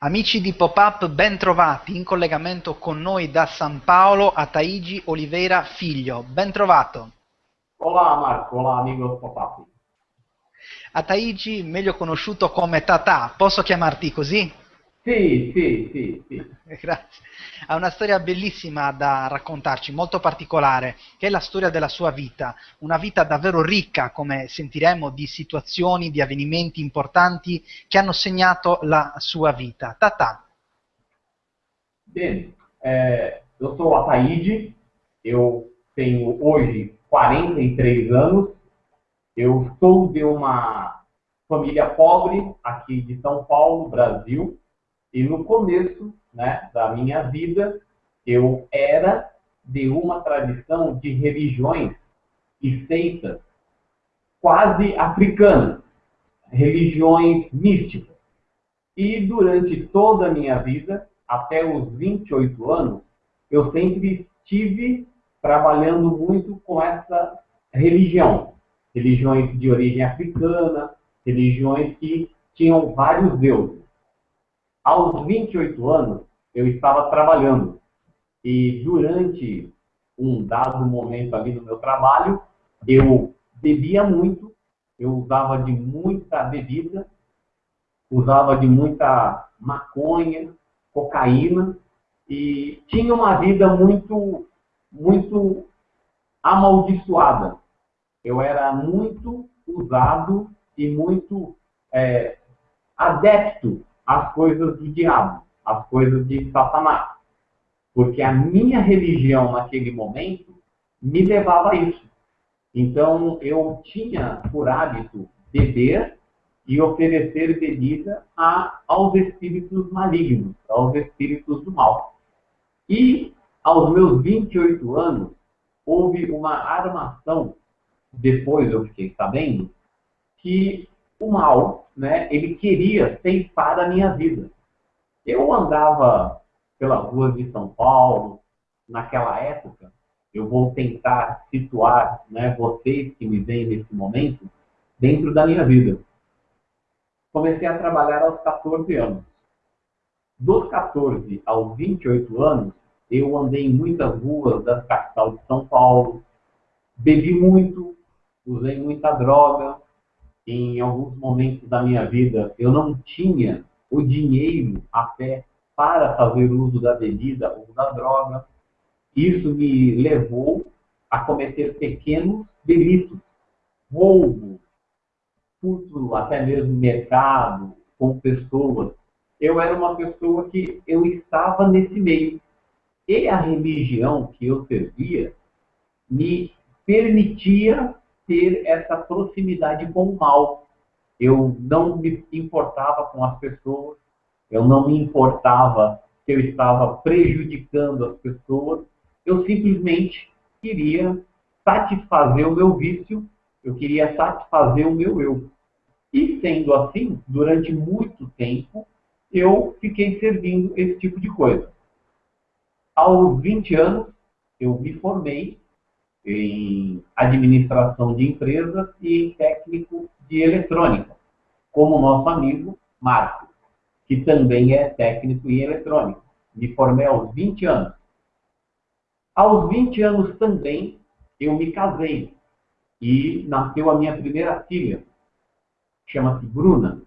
Amici di Pop-Up, ben trovati in collegamento con noi da San Paolo, Ataigi Oliveira Figlio. Ben trovato. Olá, Marco. Olá, amigos Pop-Up. Ataigi, meglio conosciuto come Tata, posso chiamarti così? Sì, sì, sì, sì. Grazie. Ha una storia bellissima da raccontarci, molto particolare, che è la storia della sua vita. Una vita davvero ricca, come sentiremo, di situazioni, di avvenimenti importanti che hanno segnato la sua vita. Tata. Bem, é, eu sou Ataíde, eu tenho hoje 43 anos, eu sou de uma família pobre aqui de São Paulo, Brasil, e no começo né, da minha vida, eu era de uma tradição de religiões e seitas quase africanas, religiões místicas. E durante toda a minha vida, até os 28 anos, eu sempre estive trabalhando muito com essa religião. Religiões de origem africana, religiões que tinham vários deuses. Aos 28 anos, eu estava trabalhando. E durante um dado momento ali no meu trabalho, eu bebia muito, eu usava de muita bebida, usava de muita maconha, cocaína e tinha uma vida muito, muito amaldiçoada. Eu era muito usado e muito é, adepto as coisas do diabo, as coisas de Satanás. Porque a minha religião naquele momento me levava a isso. Então eu tinha por hábito beber e oferecer bebida a, aos espíritos malignos, aos espíritos do mal. E aos meus 28 anos, houve uma armação, depois eu fiquei sabendo, que o mal, né, ele queria ceifar a minha vida. Eu andava pelas ruas de São Paulo, naquela época, eu vou tentar situar né, vocês que me veem nesse momento dentro da minha vida. Comecei a trabalhar aos 14 anos. Dos 14 aos 28 anos, eu andei em muitas ruas da capital de São Paulo, bebi muito, usei muita droga, em alguns momentos da minha vida eu não tinha o dinheiro até para fazer uso da bebida ou da droga. Isso me levou a cometer pequenos delitos, roubo, furto até mesmo mercado, com pessoas. Eu era uma pessoa que eu estava nesse meio. E a religião que eu servia me permitia ter essa proximidade com o mal. Eu não me importava com as pessoas, eu não me importava que eu estava prejudicando as pessoas, eu simplesmente queria satisfazer o meu vício, eu queria satisfazer o meu eu. E sendo assim, durante muito tempo, eu fiquei servindo esse tipo de coisa. Aos 20 anos, eu me formei em administração de empresas e em técnico de eletrônica, como nosso amigo Marco, que também é técnico em eletrônica. Me formei aos 20 anos. Aos 20 anos também eu me casei e nasceu a minha primeira filha, chama-se Bruna.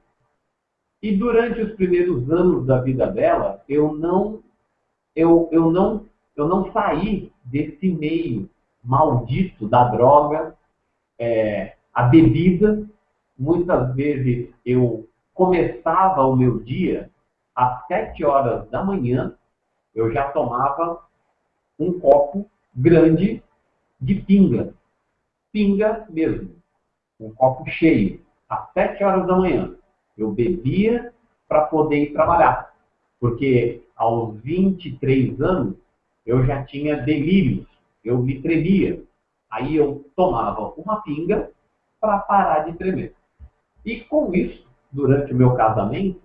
E durante os primeiros anos da vida dela, eu não eu, eu não eu não saí desse meio maldito da droga, é, a bebida. Muitas vezes eu começava o meu dia às sete horas da manhã, eu já tomava um copo grande de pinga. Pinga mesmo. Um copo cheio. Às sete horas da manhã. Eu bebia para poder ir trabalhar. Porque aos 23 anos eu já tinha delírios eu me tremia. Aí eu tomava uma pinga para parar de tremer. E com isso, durante o meu casamento,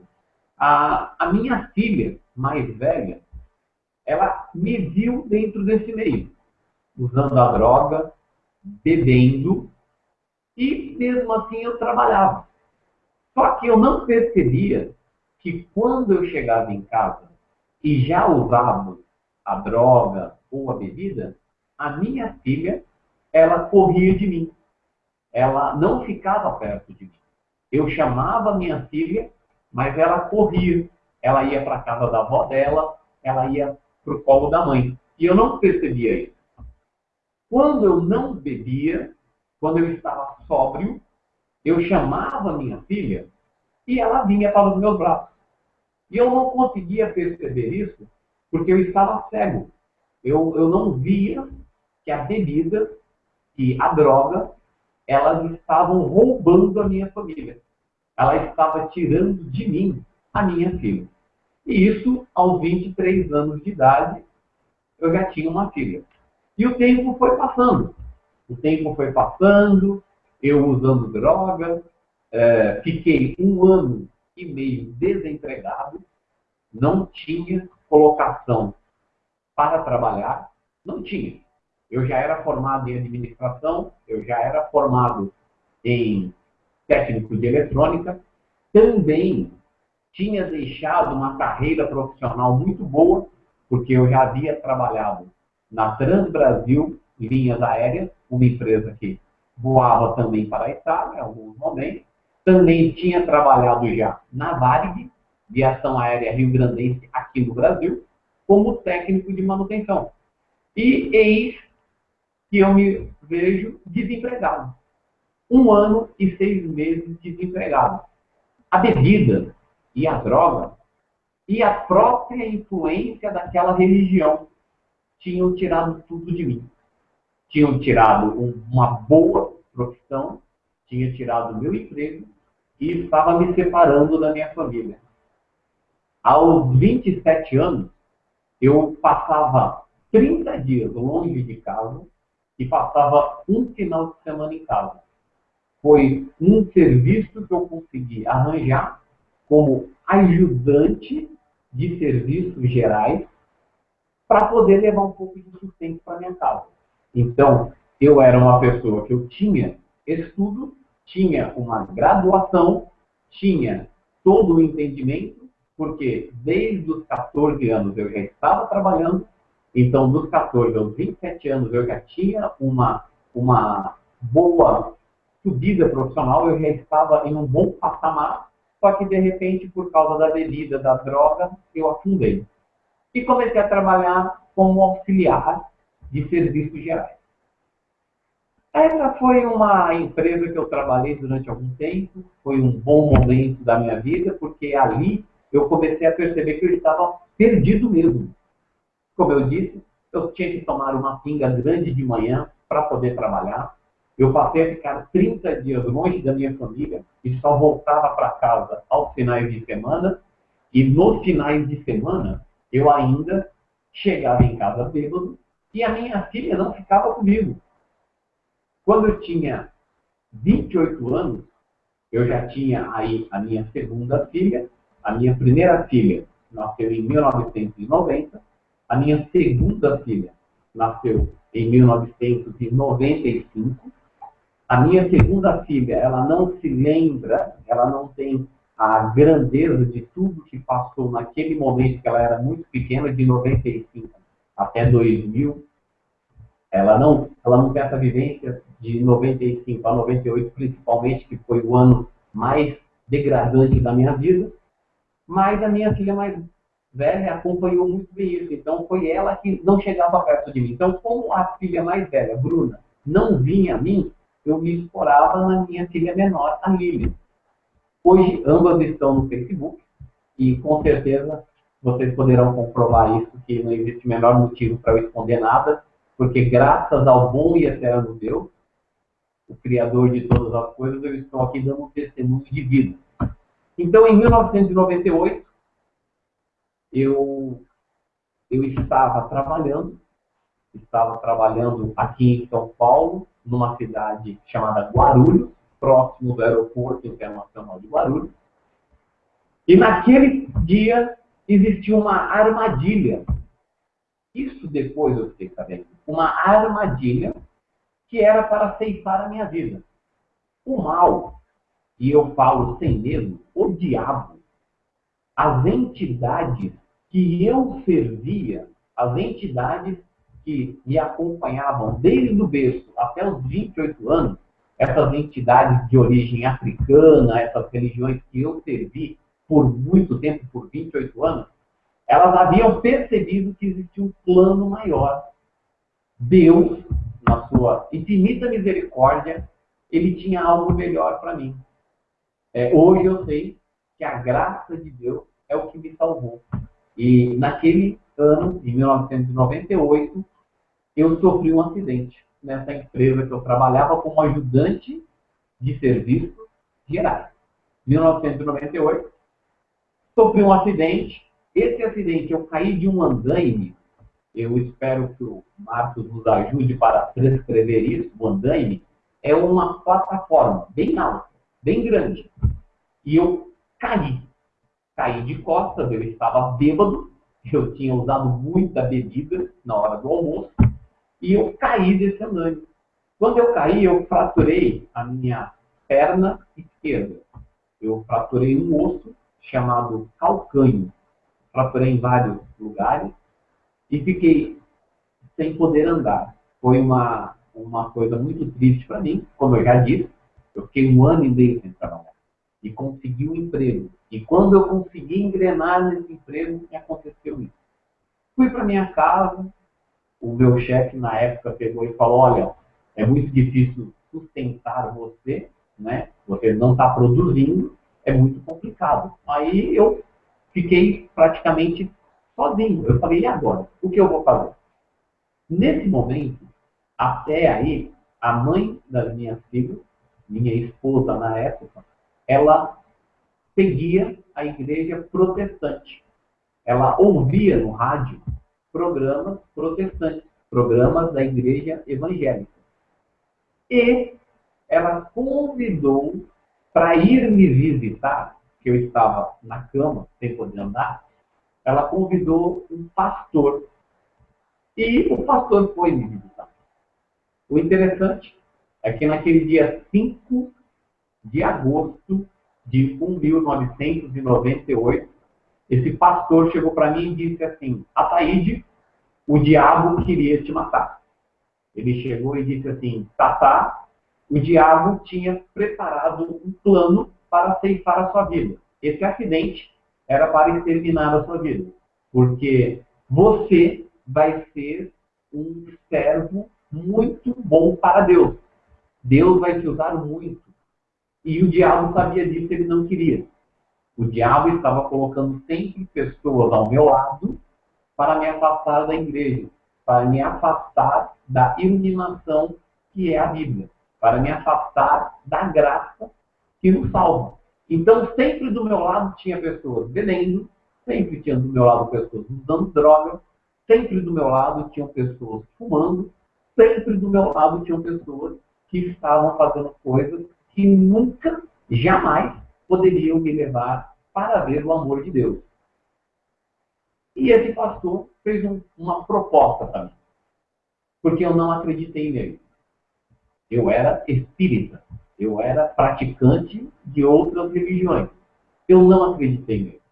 a, a minha filha mais velha, ela me viu dentro desse meio, usando a droga, bebendo, e mesmo assim eu trabalhava. Só que eu não percebia que que quando eu chegava em casa e já usava a droga ou a bebida, a minha filha, ela corria de mim. Ela não ficava perto de mim. Eu chamava minha filha, mas ela corria. Ela ia para a casa da avó dela, ela ia para o colo da mãe. E eu não percebia isso. Quando eu não bebia, quando eu estava sóbrio, eu chamava minha filha e ela vinha para os meus braços. E eu não conseguia perceber isso porque eu estava cego. Eu, eu não via que a bebida e a droga, elas estavam roubando a minha família. Ela estava tirando de mim a minha filha. E isso, aos 23 anos de idade, eu já tinha uma filha. E o tempo foi passando. O tempo foi passando, eu usando droga, é, fiquei um ano e meio desempregado, não tinha colocação para trabalhar, não tinha. Eu já era formado em administração, eu já era formado em técnico de eletrônica, também tinha deixado uma carreira profissional muito boa, porque eu já havia trabalhado na Transbrasil Linhas Aéreas, uma empresa que voava também para a Itália em alguns momentos. Também tinha trabalhado já na Varig, Viação Aérea Rio Grandense, aqui no Brasil, como técnico de manutenção. E eis que eu me vejo desempregado. Um ano e seis meses desempregado. A bebida e a droga e a própria influência daquela religião tinham tirado tudo de mim. Tinham tirado uma boa profissão, tinha tirado meu emprego e estava me separando da minha família. Aos 27 anos, eu passava 30 dias longe de casa e passava um final de semana em casa. Foi um serviço que eu consegui arranjar como ajudante de serviços gerais para poder levar um pouco de sustento para minha casa. Então, eu era uma pessoa que eu tinha estudo, tinha uma graduação, tinha todo o entendimento, porque desde os 14 anos eu já estava trabalhando, então dos 14 aos 27 anos eu já tinha uma, uma boa subida profissional, eu já estava em um bom patamar, só que de repente, por causa da bebida, da droga, eu afundei. E comecei a trabalhar como auxiliar de serviços gerais. Essa foi uma empresa que eu trabalhei durante algum tempo, foi um bom momento da minha vida, porque ali eu comecei a perceber que eu estava perdido mesmo. Como eu disse, eu tinha que tomar uma pinga grande de manhã para poder trabalhar. Eu passei a ficar 30 dias longe da minha família e só voltava para casa aos finais de semana. E nos finais de semana, eu ainda chegava em casa bêbado e a minha filha não ficava comigo. Quando eu tinha 28 anos, eu já tinha aí a minha segunda filha. A minha primeira filha nasceu em 1990. A minha segunda filha nasceu em 1995 a minha segunda filha, ela não se lembra, ela não tem a grandeza de tudo que passou naquele momento que ela era muito pequena, de 95 até 2000. Ela não, ela não tem essa vivência de 95 a 98, principalmente, que foi o ano mais degradante da minha vida. Mas a minha filha mais velha acompanhou muito bem isso. Então, foi ela que não chegava perto de mim. Então, como a filha mais velha, Bruna, não vinha a mim, eu me explorava na minha filha menor, a Lili. Hoje, ambas estão no Facebook e com certeza vocês poderão comprovar isso, que não existe o menor motivo para eu esconder nada, porque graças ao bom e eterno Deus, o Criador de todas as coisas, eu estou aqui dando um testemunho de vida. Então, em 1998, eu, eu estava trabalhando, estava trabalhando aqui em São Paulo, numa cidade chamada Guarulhos, próximo do aeroporto internacional de Guarulhos. E naquele dia existiu uma armadilha. Isso depois eu fiquei sabendo. Uma armadilha que era para ceifar a minha vida. O mal, e eu falo sem medo, o diabo, as entidades que eu servia, as entidades que me acompanhavam desde o berço até os 28 anos, essas entidades de origem africana, essas religiões que eu servi por muito tempo, por 28 anos, elas haviam percebido que existia um plano maior. Deus, na sua infinita misericórdia, ele tinha algo melhor para mim. É, hoje eu sei que a graça de Deus é o que me salvou. E naquele ano, em 1998, eu sofri um acidente nessa empresa que eu trabalhava como ajudante de serviços gerais. 1998, sofri um acidente. Esse acidente, eu caí de um andaime. Eu espero que o Marcos nos ajude para transcrever isso. O andaime é uma plataforma bem alta, bem grande. E eu caí. Caí de costas, eu estava bêbado. Eu tinha usado muita bebida na hora do almoço e eu caí desse andame. Quando eu caí, eu fraturei a minha perna esquerda. Eu fraturei um osso chamado calcânio. Fraturei em vários lugares e fiquei sem poder andar. Foi uma, uma coisa muito triste para mim, como eu já disse. Eu fiquei um ano e meio sem trabalhar e consegui um emprego. E quando eu consegui engrenar nesse emprego, aconteceu isso. Fui para minha casa, o meu chefe na época pegou e falou, olha, é muito difícil sustentar você, né? Você não está produzindo, é muito complicado. Aí eu fiquei praticamente sozinho. Eu falei, e agora? O que eu vou fazer? Nesse momento, até aí, a mãe das minhas filhas, minha esposa na época, ela seguia a igreja protestante. Ela ouvia no rádio programas protestantes, programas da igreja evangélica. E ela convidou para ir me visitar, que eu estava na cama, sem poder andar, ela convidou um pastor. E o pastor foi me visitar. O interessante é que naquele dia 5 de agosto de 1998, esse pastor chegou para mim e disse assim: Ataíde, o diabo queria te matar. Ele chegou e disse assim: Tatá, o diabo tinha preparado um plano para ceifar a sua vida. Esse acidente era para exterminar a sua vida. Porque você vai ser um servo muito bom para Deus. Deus vai te usar muito. E o diabo sabia disso, ele não queria. O diabo estava colocando sempre pessoas ao meu lado para me afastar da igreja, para me afastar da iluminação que é a Bíblia, para me afastar da graça que nos salva. Então, sempre do meu lado tinha pessoas bebendo, sempre tinha do meu lado pessoas usando droga, sempre do meu lado tinham pessoas fumando, sempre do meu lado tinham pessoas que estavam fazendo coisas que nunca, jamais poderiam me levar para ver o amor de Deus. E esse pastor fez um, uma proposta para mim, porque eu não acreditei nele. Eu era espírita, eu era praticante de outras religiões. Eu não acreditei nele.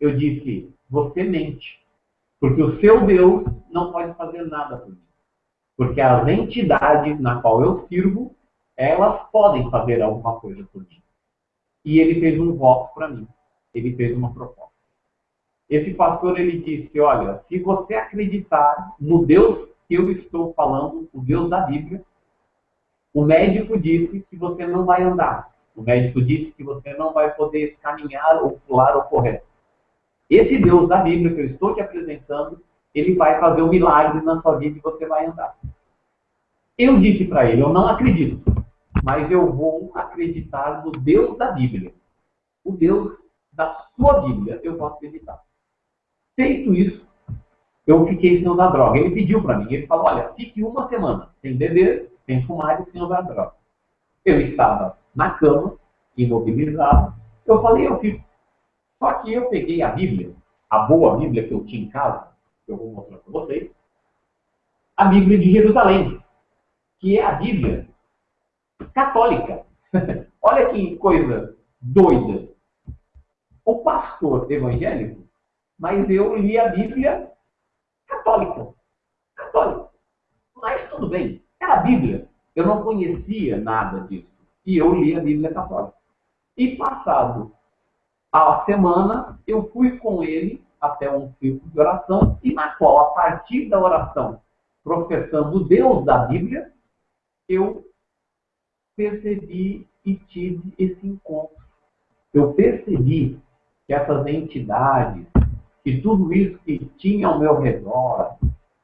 Eu disse: você mente, porque o seu Deus não pode fazer nada por mim. Porque as entidades na qual eu sirvo, elas podem fazer alguma coisa por mim. E ele fez um voto para mim. Ele fez uma proposta. Esse pastor ele disse: Olha, se você acreditar no Deus que eu estou falando, o Deus da Bíblia, o médico disse que você não vai andar. O médico disse que você não vai poder caminhar ou pular ou correr. Esse Deus da Bíblia que eu estou te apresentando, ele vai fazer um milagre na sua vida e você vai andar. Eu disse para ele: Eu não acredito, mas eu vou acreditar no Deus da Bíblia. O Deus da sua Bíblia, eu vou acreditar. Feito isso, eu fiquei sem usar droga. Ele pediu para mim, ele falou, olha, fique uma semana sem beber, sem fumar e sem usar droga. Eu estava na cama, imobilizado. Eu falei, eu fico. Só que eu peguei a Bíblia, a boa Bíblia que eu tinha em casa, que eu vou mostrar para vocês, a Bíblia de Jerusalém, que é a Bíblia católica. Olha que coisa doida. o pastor evangélico, mas eu li a Bíblia católica. Católica. Mas tudo bem, era a Bíblia. Eu não conhecia nada disso. E eu li a Bíblia católica. E passado a semana, eu fui com ele até um círculo de oração, e na qual, a partir da oração, professando Deus da Bíblia, eu percebi e tive esse encontro. Eu percebi que essas entidades, que tudo isso que tinha ao meu redor,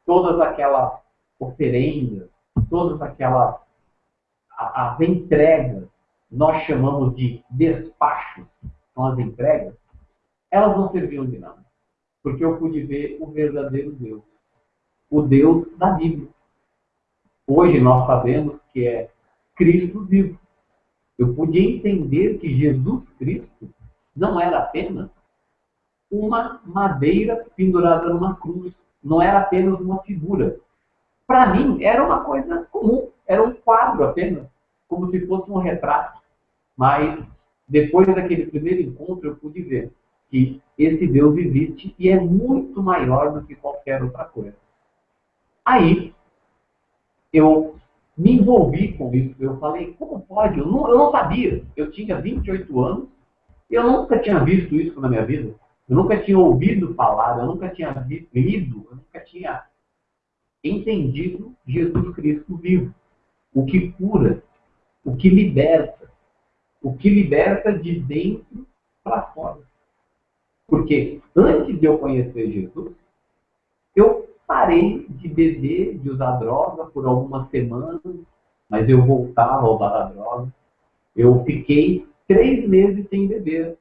todas aquelas oferendas, todas aquelas as entregas, nós chamamos de despachos, são as entregas, elas não serviam de nada. Porque eu pude ver o verdadeiro Deus. O Deus da Bíblia. Hoje nós sabemos que é Cristo vivo. Eu pude entender que Jesus Cristo não era apenas uma madeira pendurada numa cruz. Não era apenas uma figura. Para mim, era uma coisa comum. Era um quadro apenas. Como se fosse um retrato. Mas, depois daquele primeiro encontro, eu pude ver que esse Deus existe e é muito maior do que qualquer outra coisa. Aí, eu me envolvi com isso. Eu falei, como pode? Eu não, eu não sabia. Eu tinha 28 anos e eu nunca tinha visto isso na minha vida. Eu nunca tinha ouvido falar, eu nunca tinha lido, eu nunca tinha entendido Jesus Cristo vivo. O que cura, o que liberta, o que liberta de dentro para fora. Porque antes de eu conhecer Jesus, eu parei de beber, de usar droga por algumas semanas, mas eu voltava a usar a droga. Eu fiquei três meses sem beber.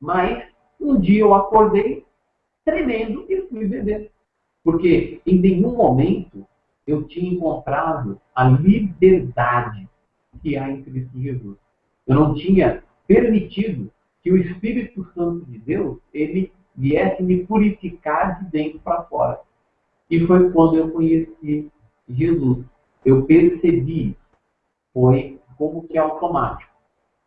Mas um dia eu acordei tremendo e fui beber. Porque em nenhum momento eu tinha encontrado a liberdade que há em Cristo Jesus. Eu não tinha permitido que o Espírito Santo de Deus ele viesse me purificar de dentro para fora. E foi quando eu conheci Jesus. Eu percebi, foi como que automático,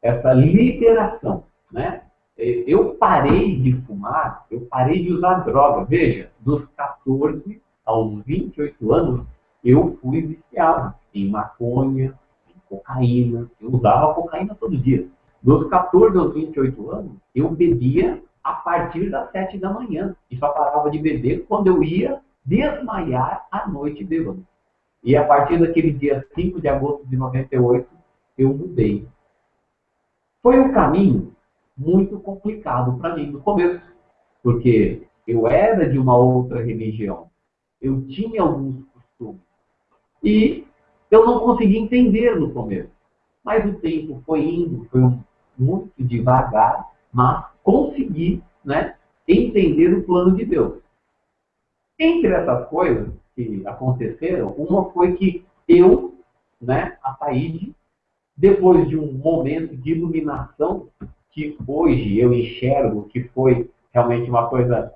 essa liberação, né? Eu parei de fumar, eu parei de usar droga. Veja, dos 14 aos 28 anos, eu fui viciado em maconha, cocaína. Eu usava cocaína todo dia. Dos 14 aos 28 anos, eu bebia a partir das 7 da manhã. E só parava de beber quando eu ia desmaiar à noite bêbado. E a partir daquele dia 5 de agosto de 98, eu mudei. Foi um caminho muito complicado para mim no começo, porque eu era de uma outra religião, eu tinha alguns costumes. E eu não consegui entender no começo. Mas o tempo foi indo, foi muito devagar, mas consegui né, entender o plano de Deus. Entre essas coisas que aconteceram, uma foi que eu, né, a Taíde, depois de um momento de iluminação, que hoje eu enxergo que foi realmente uma coisa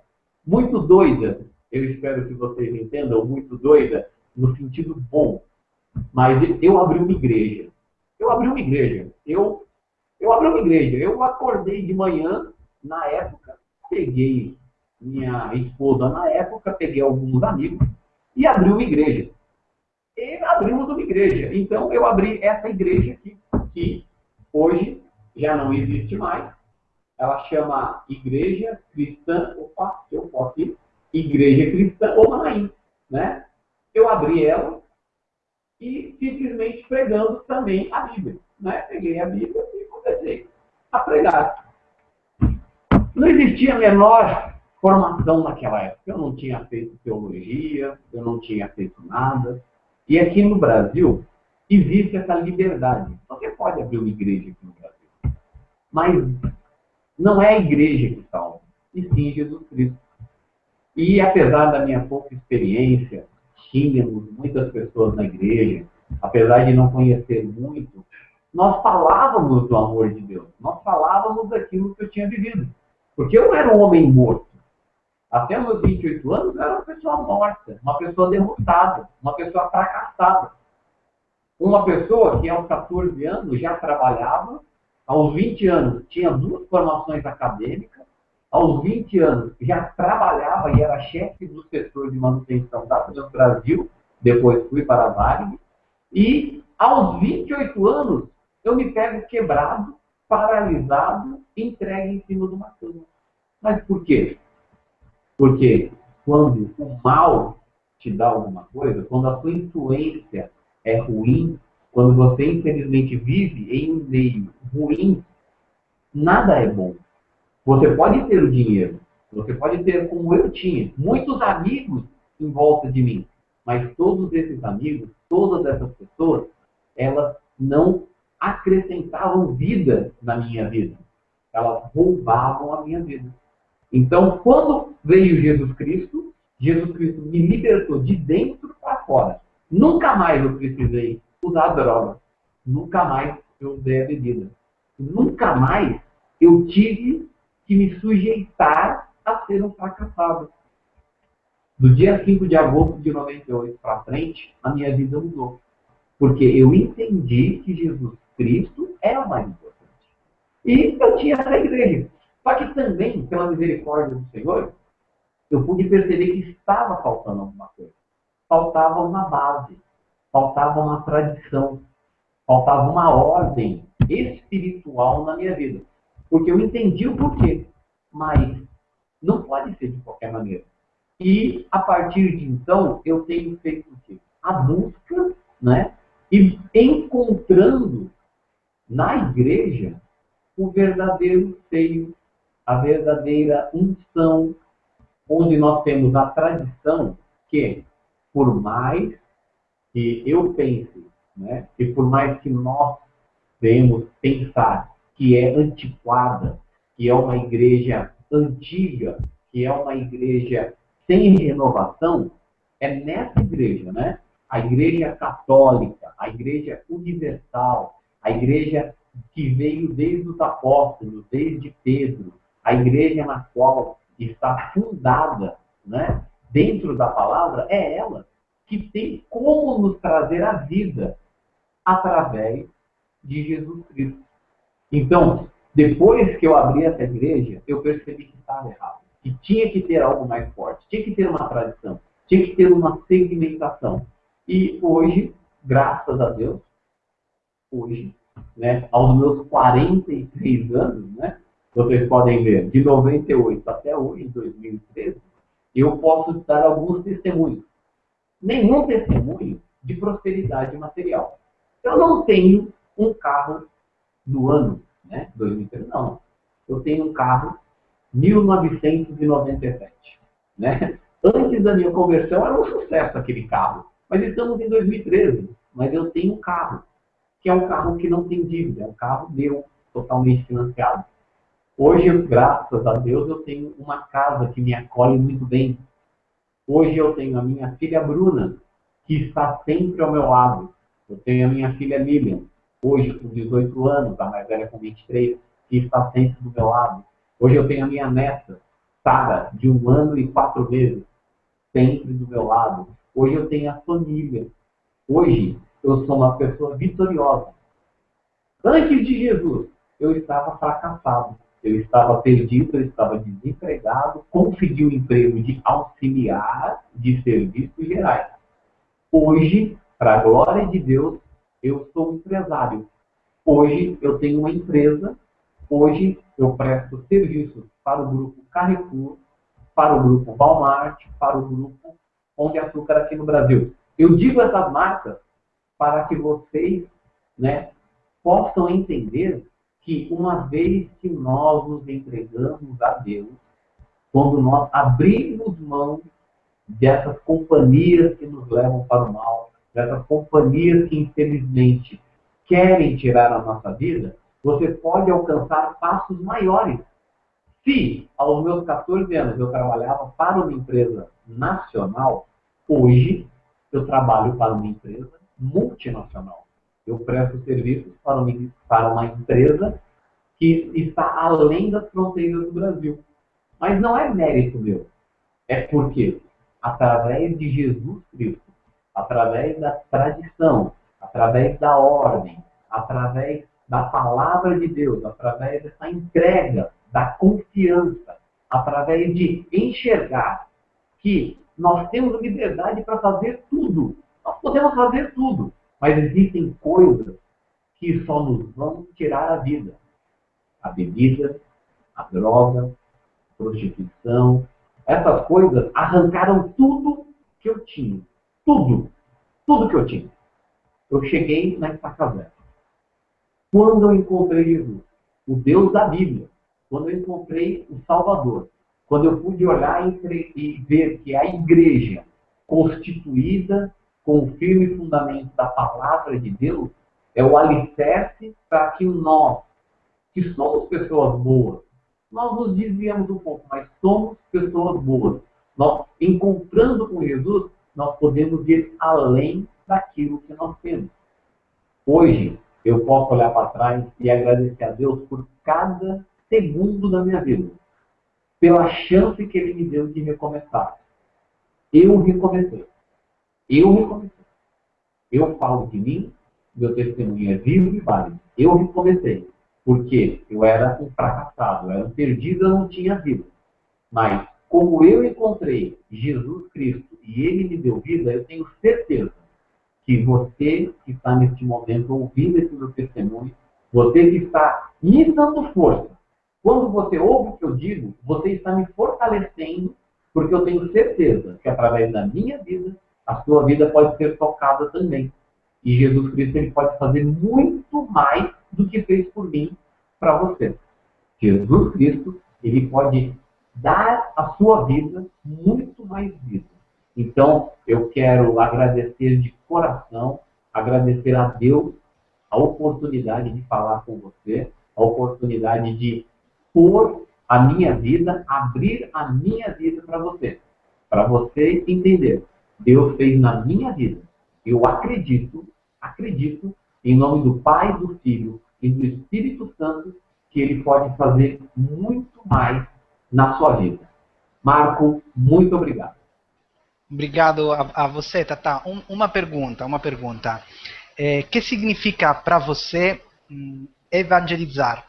muito doida, eu espero que vocês entendam, muito doida, no sentido bom, mas eu abri uma igreja. Eu abri uma igreja. Eu, eu abri uma igreja. Eu acordei de manhã, na época, peguei minha esposa na época, peguei alguns amigos e abri uma igreja. E abrimos uma igreja. Então eu abri essa igreja aqui, que hoje já não existe mais. Ela chama Igreja Cristã, opa, eu posso ir, Igreja Cristã Omanaim, né? Eu abri ela e simplesmente pregando também a Bíblia. Né? Peguei a Bíblia e comecei a pregar. Não existia a menor formação naquela época. Eu não tinha feito teologia, eu não tinha feito nada. E aqui no Brasil existe essa liberdade. Você pode abrir uma igreja aqui no Brasil. Mas não é a igreja que salva, e sim Jesus Cristo. E apesar da minha pouca experiência, tínhamos muitas pessoas na igreja, apesar de não conhecer muito, nós falávamos do amor de Deus. Nós falávamos daquilo que eu tinha vivido. Porque eu era um homem morto. Até meus 28 anos, eu era uma pessoa morta, uma pessoa derrotada, uma pessoa fracassada. Uma pessoa que aos 14 anos já trabalhava, aos 20 anos tinha duas formações acadêmicas, aos 20 anos, já trabalhava e era chefe do setor de manutenção da Finanças Brasil, depois fui para a Vale, e aos 28 anos, eu me pego quebrado, paralisado, entregue em cima de uma cama. Mas por quê? Porque quando o mal te dá alguma coisa, quando a sua influência é ruim, quando você infelizmente vive em um meio ruim, nada é bom. Você pode ter o dinheiro, você pode ter, como eu tinha, muitos amigos em volta de mim, mas todos esses amigos, todas essas pessoas, elas não acrescentavam vida na minha vida. Elas roubavam a minha vida. Então, quando veio Jesus Cristo, Jesus Cristo me libertou de dentro para fora. Nunca mais eu precisei usar droga. Nunca mais eu usei a bebida. Nunca mais eu tive que me sujeitar a ser um fracassado. Do dia 5 de agosto de 98 para frente, a minha vida mudou. Porque eu entendi que Jesus Cristo o mais importante. E eu tinha essa igreja. Só que também, pela misericórdia do Senhor, eu pude perceber que estava faltando alguma coisa. Faltava uma base, faltava uma tradição, faltava uma ordem espiritual na minha vida. Porque eu entendi o porquê, mas não pode ser de qualquer maneira. E a partir de então, eu tenho feito quê? A busca, né? E encontrando na igreja o verdadeiro seio a verdadeira unção, onde nós temos a tradição que, por mais que eu pense, né, e por mais que nós devemos pensar que é antiquada, que é uma igreja antiga, que é uma igreja sem renovação, é nessa igreja, né? A igreja católica, a igreja universal, a igreja que veio desde os apóstolos, desde Pedro, a igreja na qual está fundada né, dentro da palavra é ela que tem como nos trazer a vida através de Jesus Cristo. Então, depois que eu abri essa igreja, eu percebi que estava errado. Que tinha que ter algo mais forte, tinha que ter uma tradição, tinha que ter uma segmentação. E hoje, graças a Deus, hoje, né, aos meus 43 anos, né, vocês podem ver, de 98 até hoje, 2013, eu posso dar alguns testemunhos. Nenhum testemunho de prosperidade material. Eu não tenho um carro do ano, né? 2013, não. Eu tenho um carro 1997, né? Antes da minha conversão era um sucesso aquele carro, mas estamos em 2013. Mas eu tenho um carro, que é um carro que não tem dívida, é um carro meu, totalmente financiado. Hoje, graças a Deus, eu tenho uma casa que me acolhe muito bem. Hoje eu tenho a minha filha Bruna, que está sempre ao meu lado. Eu tenho a minha filha Lilian, hoje com 18 anos, a mais velha com 23, que está sempre do meu lado. Hoje eu tenho a minha neta, Sara, de um ano e quatro meses, sempre do meu lado. Hoje eu tenho a família. Hoje eu sou uma pessoa vitoriosa. Antes de Jesus, eu estava fracassado. Eu estava perdido, eu estava desempregado, consegui um emprego de auxiliar de serviços gerais. Hoje, para a glória de Deus, eu sou empresário. Hoje eu tenho uma empresa, hoje eu presto serviços para o grupo Carrefour, para o grupo Walmart, para o grupo Pão de Açúcar aqui no Brasil. Eu digo essas marcas para que vocês né, possam entender que uma vez que nós nos entregamos a Deus, quando nós abrimos mão dessas companhias que nos levam para o mal, dessas companhias que infelizmente querem tirar a nossa vida, você pode alcançar passos maiores. Se aos meus 14 anos eu trabalhava para uma empresa nacional, hoje eu trabalho para uma empresa multinacional. Eu presto serviços para uma, para uma empresa que está além das fronteiras do Brasil. Mas não é mérito meu. É porque, através de Jesus Cristo, através da tradição, através da ordem, através da palavra de Deus, através dessa entrega, da confiança, através de enxergar que nós temos liberdade para fazer tudo. Nós podemos fazer tudo, mas existem coisas que só nos vão tirar a vida. A bebida, a droga, a prostituição, essas coisas arrancaram tudo que eu tinha. Tudo. Tudo que eu tinha. Eu cheguei na estaca. Quando eu encontrei Jesus, o Deus da Bíblia, quando eu encontrei o Salvador, quando eu pude olhar e ver que a igreja constituída com o firme fundamento da palavra de Deus é o alicerce para que nós, que somos pessoas boas, nós nos desviamos um pouco, mas somos pessoas boas. Nós, encontrando com Jesus, nós podemos ir além daquilo que nós temos. Hoje, eu posso olhar para trás e agradecer a Deus por cada segundo da minha vida, pela chance que Ele me deu de recomeçar. Eu recomecei. Eu recomecei. Eu falo de mim, meu testemunho é vivo e válido. Eu recomecei. Porque eu era um fracassado, eu era um perdido, eu não tinha vida. Mas, como eu encontrei Jesus Cristo e Ele me deu vida, eu tenho certeza que você que está neste momento ouvindo esse meu testemunho, você que está me dando força, quando você ouve o que eu digo, você está me fortalecendo, porque eu tenho certeza que através da minha vida, a sua vida pode ser tocada também. E Jesus Cristo ele pode fazer muito mais do que fez por mim para você. Jesus Cristo ele pode dar à sua vida muito mais vida. Então, eu quero agradecer de coração, agradecer a Deus a oportunidade de falar com você, a oportunidade de pôr a minha vida, abrir a minha vida para você. Para você entender. Deus fez na minha vida. Eu acredito, acredito, em nome do Pai, do Filho e do Espírito Santo, que Ele pode fazer muito mais na sua vida. Marco, muito obrigado. Obrigado a, a você, Tata. Um, uma pergunta, uma pergunta. É, que significa para você hum, evangelizar?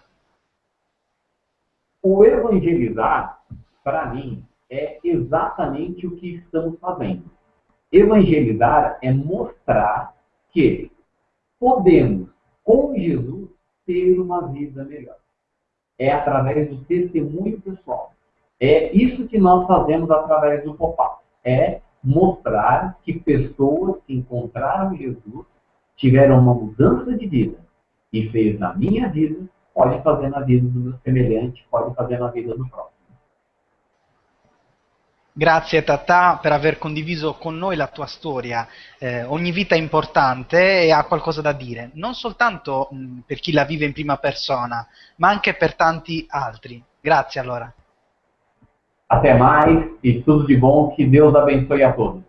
O evangelizar, para mim, é exatamente o que estamos fazendo. Evangelizar é mostrar que podemos, com Jesus, ter uma vida melhor. É através do testemunho pessoal. É isso que nós fazemos através do Popá. É mostrar que pessoas que encontraram Jesus tiveram uma mudança de vida e fez na minha vida pode fazer na vida do meu semelhante, pode fazer na vida do próximo. Grazie Tata per aver condiviso con noi la tua storia. Eh, ogni vita è importante e ha qualcosa da dire, non soltanto mh, per chi la vive in prima persona, ma anche per tanti altri. Grazie allora. Até mais e tudo de bom, que Deus abençoe a todos.